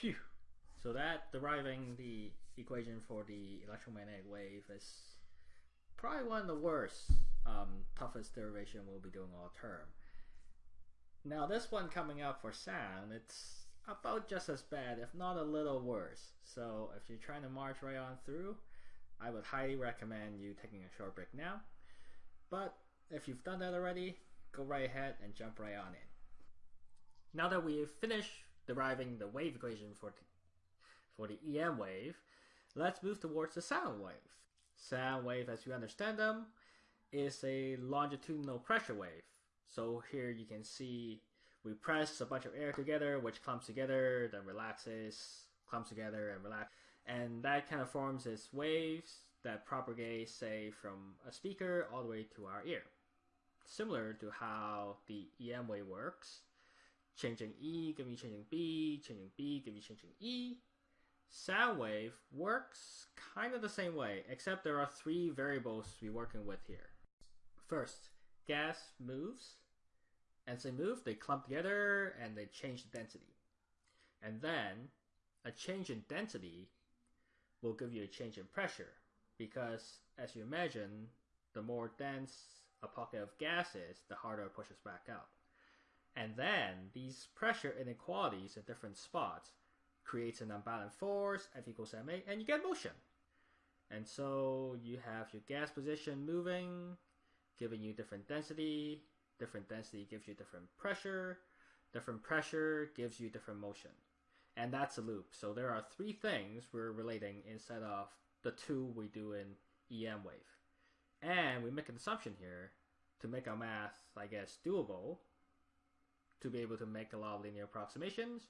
Phew. So that deriving the equation for the electromagnetic wave is probably one of the worst, um, toughest derivation we'll be doing all term. Now this one coming up for sound, it's about just as bad, if not a little worse. So if you're trying to march right on through, I would highly recommend you taking a short break now. But if you've done that already, go right ahead and jump right on in. Now that we've finished deriving the wave equation for the, for the EM wave, let's move towards the sound wave. Sound wave, as you understand them, is a longitudinal pressure wave. So here you can see we press a bunch of air together, which clumps together, then relaxes, clumps together, and relax. And that kind of forms this waves that propagate, say, from a speaker all the way to our ear. Similar to how the EM wave works. Changing E, give me changing B, changing B, give me changing E. Sound wave works kind of the same way, except there are three variables we're working with here. First, gas moves. As they move, they clump together and they change the density. And then, a change in density will give you a change in pressure because, as you imagine, the more dense a pocket of gas is, the harder it pushes back out. And then these pressure inequalities at different spots creates an unbalanced force, F equals ma, and you get motion. And so you have your gas position moving, giving you different density. Different density gives you different pressure. Different pressure gives you different motion. And that's a loop. So there are three things we're relating instead of the two we do in EM wave. And we make an assumption here to make our math, I guess, doable, to be able to make a lot of linear approximations,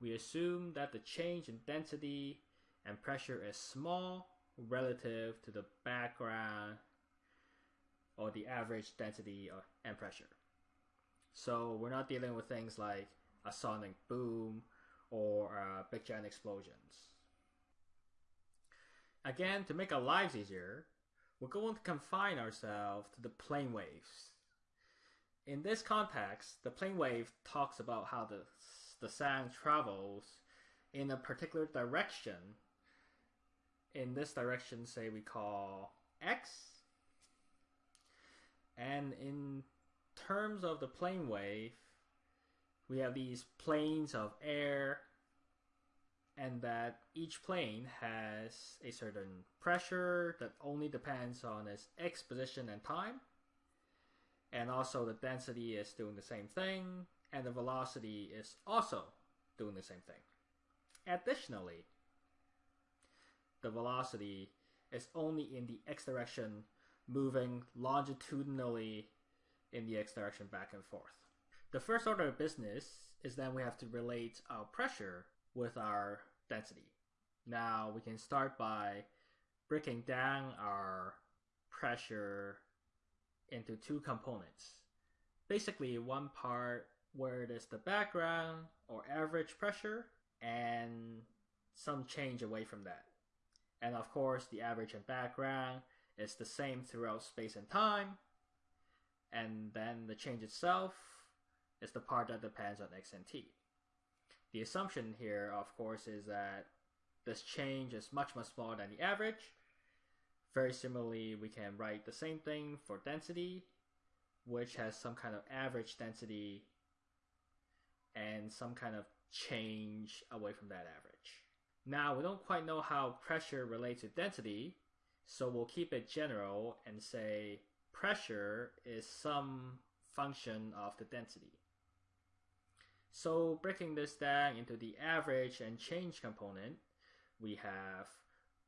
we assume that the change in density and pressure is small relative to the background or the average density and pressure. So we're not dealing with things like a sonic boom or uh, big giant explosions. Again, to make our lives easier, we're going to confine ourselves to the plane waves. In this context, the plane wave talks about how the, the sound travels in a particular direction. In this direction, say we call x. And in terms of the plane wave, we have these planes of air and that each plane has a certain pressure that only depends on its x position and time. And also the density is doing the same thing, and the velocity is also doing the same thing. Additionally, the velocity is only in the x direction, moving longitudinally in the x direction back and forth. The first order of business is then we have to relate our pressure with our density. Now we can start by breaking down our pressure into two components. Basically one part where it is the background or average pressure and some change away from that. And of course the average and background is the same throughout space and time. And then the change itself is the part that depends on x and t. The assumption here, of course, is that this change is much, much smaller than the average. Very similarly, we can write the same thing for density, which has some kind of average density and some kind of change away from that average. Now, we don't quite know how pressure relates to density, so we'll keep it general and say pressure is some function of the density. So breaking this down into the average and change component, we have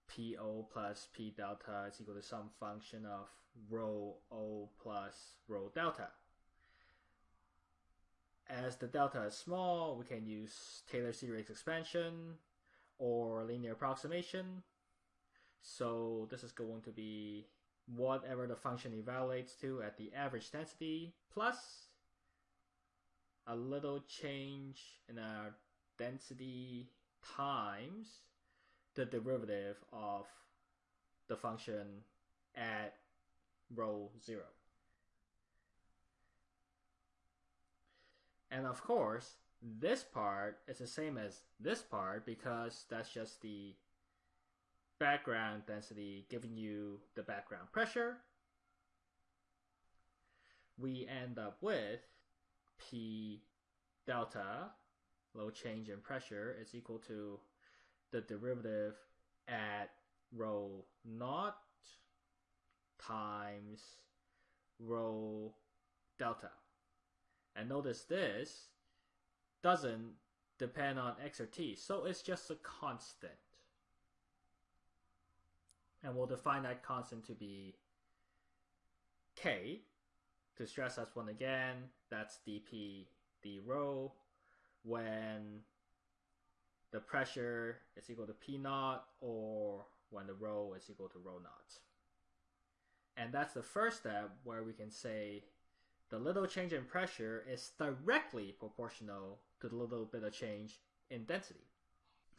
PO plus P delta is equal to some function of rho O plus rho delta. As the delta is small, we can use Taylor series expansion or linear approximation. So this is going to be whatever the function evaluates to at the average density plus a little change in our density times the derivative of the function at rho 0. And of course, this part is the same as this part because that's just the background density giving you the background pressure. We end up with P delta, low change in pressure, is equal to the derivative at rho naught times rho delta. And notice this doesn't depend on x or t, so it's just a constant. And we'll define that constant to be k. To stress that one again, that's dp d rho when the pressure is equal to P naught or when the rho is equal to rho naught. And that's the first step where we can say the little change in pressure is directly proportional to the little bit of change in density.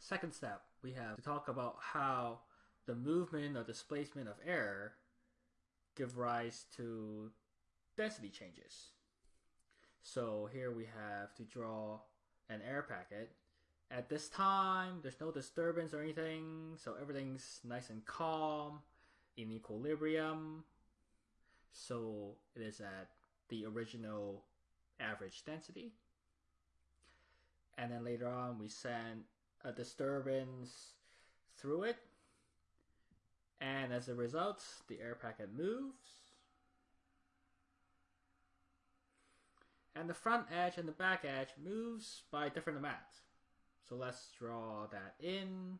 Second step, we have to talk about how the movement or displacement of air give rise to density changes. So here we have to draw an air packet. At this time, there's no disturbance or anything, so everything's nice and calm, in equilibrium. So it is at the original average density. And then later on, we send a disturbance through it. And as a result, the air packet moves. And the front edge and the back edge moves by different amounts. So let's draw that in.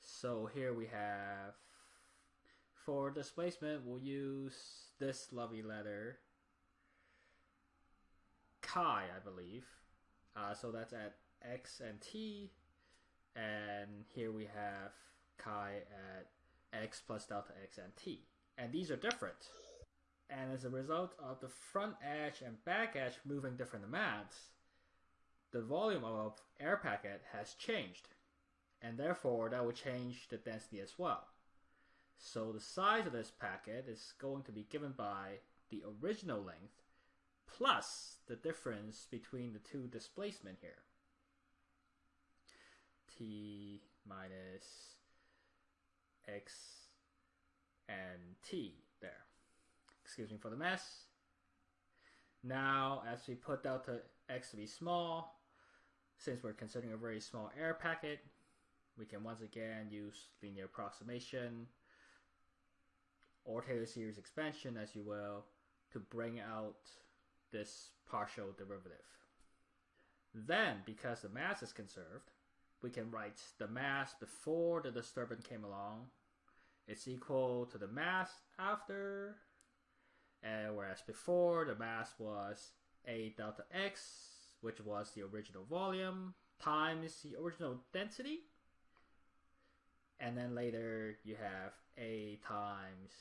So here we have, for displacement, we'll use this lovely letter, chi, I believe. Uh, so that's at x and t. And here we have chi at x plus delta x and t. And these are different. And as a result of the front edge and back edge moving different amounts, the volume of air packet has changed. And therefore, that will change the density as well. So the size of this packet is going to be given by the original length plus the difference between the two displacement here. T minus X and T there excuse me for the mess. Now, as we put delta x to be small, since we're considering a very small air packet, we can once again use linear approximation or Taylor series expansion, as you will, to bring out this partial derivative. Then, because the mass is conserved, we can write the mass before the disturbance came along. It's equal to the mass after and whereas before the mass was a delta x, which was the original volume, times the original density. And then later you have a times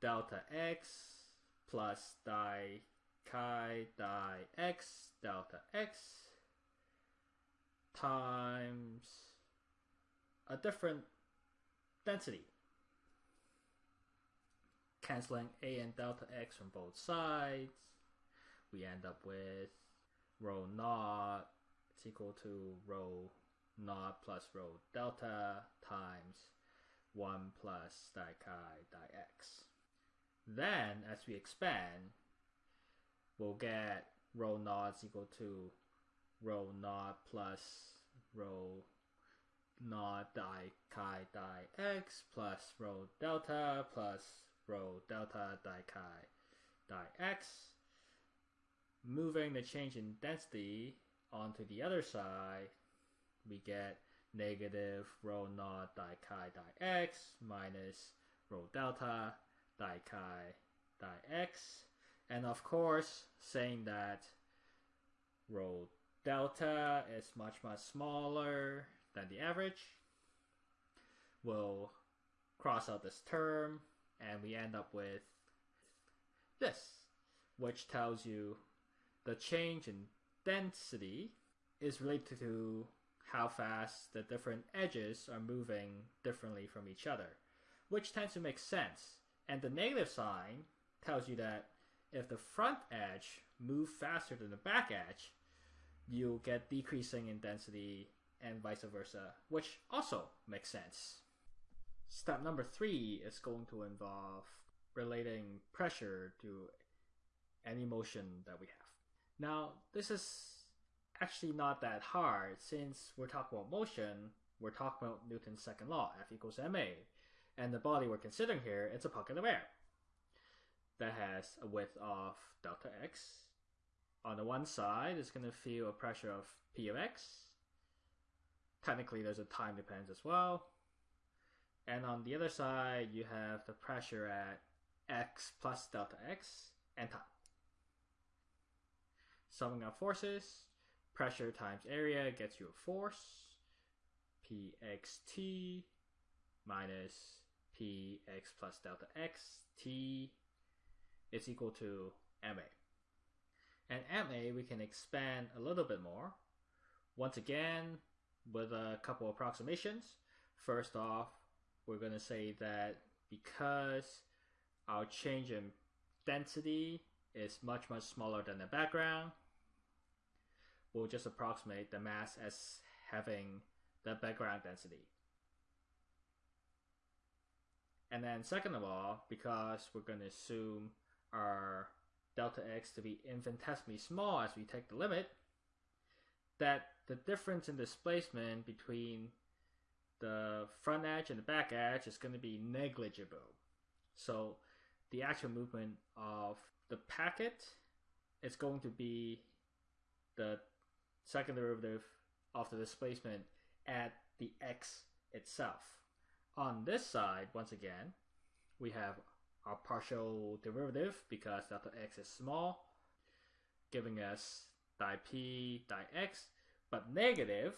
delta x plus di chi di x delta x times a different density canceling a and delta x from both sides, we end up with rho naught is equal to rho naught plus rho delta times 1 plus di chi di x. Then, as we expand, we'll get rho naught is equal to rho naught plus rho naught di chi di x plus rho delta plus rho delta di chi di x. Moving the change in density onto the other side, we get negative rho naught di chi di x minus rho delta di chi di x. And of course, saying that rho delta is much, much smaller than the average, we'll cross out this term and we end up with this, which tells you the change in density is related to how fast the different edges are moving differently from each other, which tends to make sense. And the negative sign tells you that if the front edge moves faster than the back edge, you'll get decreasing in density and vice versa, which also makes sense. Step number three is going to involve relating pressure to any motion that we have. Now, this is actually not that hard since we're talking about motion, we're talking about Newton's second law, F equals ma. And the body we're considering here, it's a pocket of air that has a width of delta x. On the one side, it's going to feel a pressure of p of x. Technically, there's a time dependence as well. And on the other side, you have the pressure at x plus delta x and time. Summing up forces, pressure times area gets you a force, pxt minus px plus delta x t is equal to ma. And ma we can expand a little bit more. Once again, with a couple approximations. First off, we're going to say that because our change in density is much much smaller than the background, we'll just approximate the mass as having the background density. And then second of all, because we're going to assume our delta x to be infinitesimally small as we take the limit, that the difference in displacement between the front edge and the back edge is going to be negligible. So the actual movement of the packet is going to be the second derivative of the displacement at the x itself. On this side, once again, we have our partial derivative because delta x is small, giving us di p di x, but negative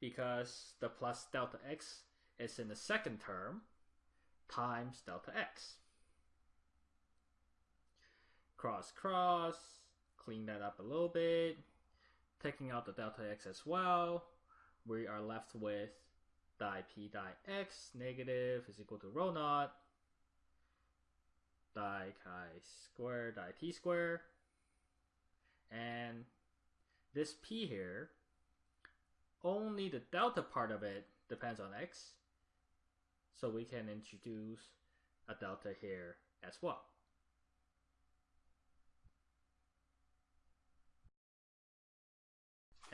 because the plus delta x is in the second term times delta x. Cross cross, clean that up a little bit, taking out the delta x as well, we are left with di p di x negative is equal to rho naught di chi square di t square and this p here only the delta part of it depends on x. So we can introduce a delta here as well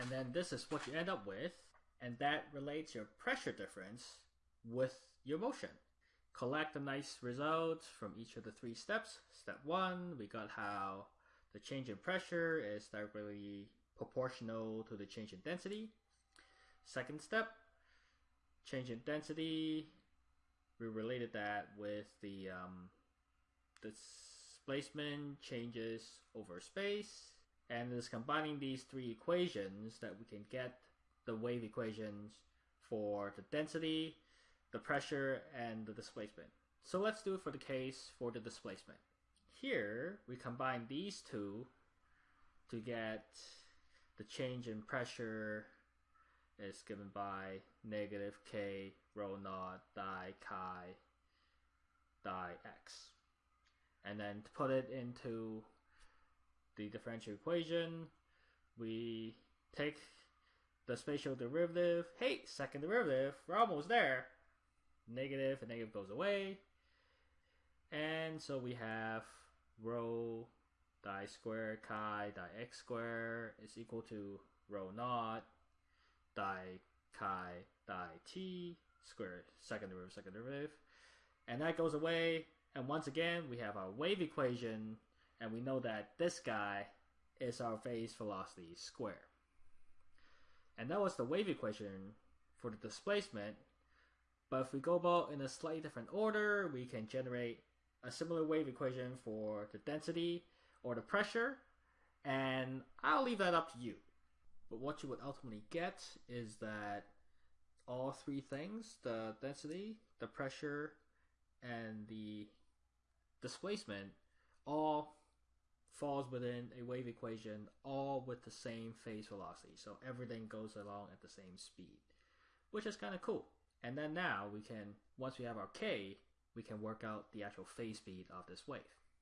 and then this is what you end up with and that relates your pressure difference with your motion. Collect the nice results from each of the three steps. Step one, we got how the change in pressure is directly proportional to the change in density. Second step, change in density, we related that with the um, displacement changes over space. And it is combining these three equations that we can get the wave equations for the density, the pressure, and the displacement. So let's do it for the case for the displacement. Here, we combine these two to get the change in pressure is given by negative k rho naught di chi di x. And then to put it into the differential equation, we take the spatial derivative. Hey, second derivative, we're almost there. Negative and negative goes away. And so we have rho di square chi di x square is equal to rho naught di chi di t square, second derivative, second derivative. And that goes away. And once again, we have our wave equation, and we know that this guy is our phase velocity square. And that was the wave equation for the displacement. But if we go about in a slightly different order, we can generate a similar wave equation for the density or the pressure. And I'll leave that up to you. But what you would ultimately get is that all three things, the density, the pressure, and the displacement, all falls within a wave equation all with the same phase velocity. So everything goes along at the same speed, which is kind of cool. And then now we can, once we have our k, we can work out the actual phase speed of this wave.